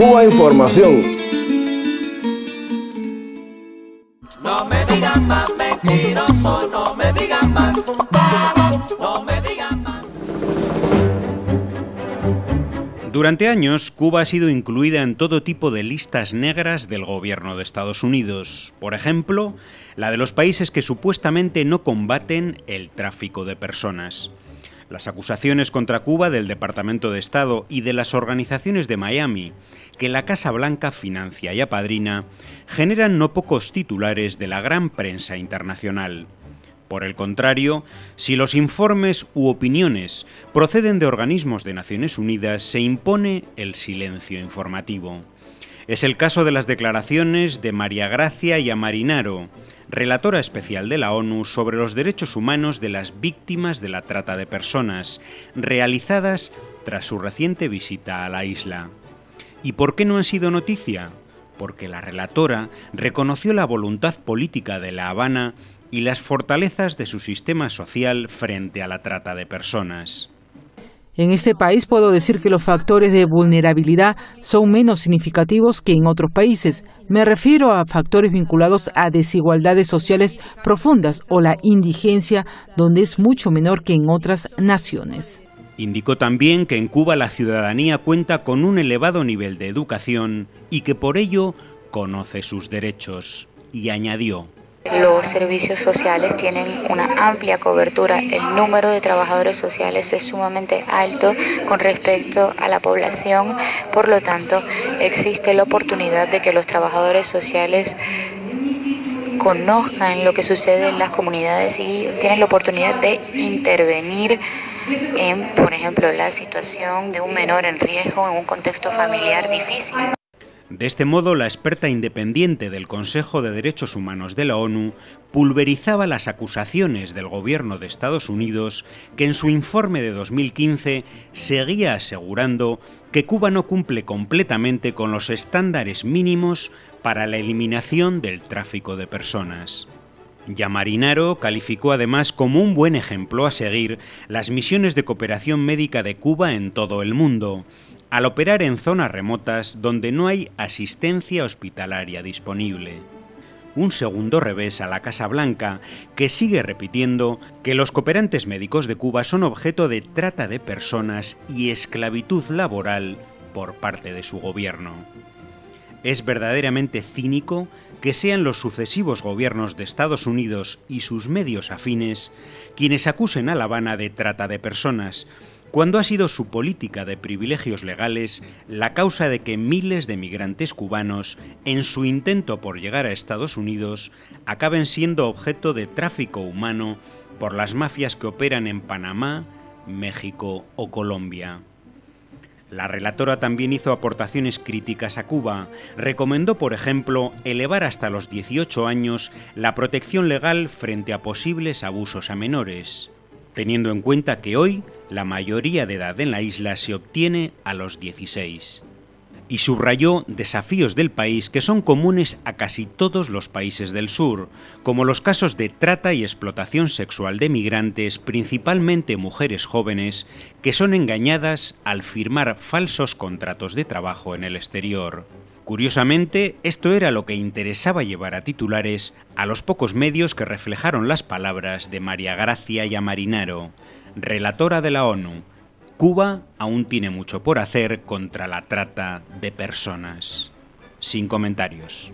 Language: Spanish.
Cuba Información. No me digan más mentiroso, no me digan más no me digan más. Durante años, Cuba ha sido incluida en todo tipo de listas negras del gobierno de Estados Unidos. Por ejemplo, la de los países que supuestamente no combaten el tráfico de personas. Las acusaciones contra Cuba del Departamento de Estado y de las organizaciones de Miami, que la Casa Blanca financia y apadrina, generan no pocos titulares de la gran prensa internacional. Por el contrario, si los informes u opiniones proceden de organismos de Naciones Unidas, se impone el silencio informativo. Es el caso de las declaraciones de María Gracia y Amarinaro, relatora especial de la ONU sobre los derechos humanos de las víctimas de la trata de personas, realizadas tras su reciente visita a la isla. ¿Y por qué no han sido noticia? Porque la relatora reconoció la voluntad política de La Habana y las fortalezas de su sistema social frente a la trata de personas. En este país puedo decir que los factores de vulnerabilidad son menos significativos que en otros países. Me refiero a factores vinculados a desigualdades sociales profundas o la indigencia, donde es mucho menor que en otras naciones. Indicó también que en Cuba la ciudadanía cuenta con un elevado nivel de educación y que por ello conoce sus derechos. Y añadió, los servicios sociales tienen una amplia cobertura, el número de trabajadores sociales es sumamente alto con respecto a la población, por lo tanto existe la oportunidad de que los trabajadores sociales conozcan lo que sucede en las comunidades y tienen la oportunidad de intervenir en, por ejemplo, la situación de un menor en riesgo en un contexto familiar difícil. De este modo, la experta independiente del Consejo de Derechos Humanos de la ONU pulverizaba las acusaciones del gobierno de Estados Unidos que en su informe de 2015 seguía asegurando que Cuba no cumple completamente con los estándares mínimos para la eliminación del tráfico de personas. Yamarinaro calificó además como un buen ejemplo a seguir las misiones de cooperación médica de Cuba en todo el mundo, al operar en zonas remotas donde no hay asistencia hospitalaria disponible. Un segundo revés a la Casa Blanca, que sigue repitiendo que los cooperantes médicos de Cuba son objeto de trata de personas y esclavitud laboral por parte de su gobierno. Es verdaderamente cínico que sean los sucesivos gobiernos de Estados Unidos y sus medios afines quienes acusen a La Habana de trata de personas, cuando ha sido su política de privilegios legales la causa de que miles de migrantes cubanos, en su intento por llegar a Estados Unidos, acaben siendo objeto de tráfico humano por las mafias que operan en Panamá, México o Colombia. La relatora también hizo aportaciones críticas a Cuba. Recomendó, por ejemplo, elevar hasta los 18 años la protección legal frente a posibles abusos a menores teniendo en cuenta que hoy la mayoría de edad en la isla se obtiene a los 16. Y subrayó desafíos del país que son comunes a casi todos los países del sur, como los casos de trata y explotación sexual de migrantes, principalmente mujeres jóvenes, que son engañadas al firmar falsos contratos de trabajo en el exterior. Curiosamente, esto era lo que interesaba llevar a titulares a los pocos medios que reflejaron las palabras de María Gracia Yamarinaro, relatora de la ONU. Cuba aún tiene mucho por hacer contra la trata de personas. Sin comentarios.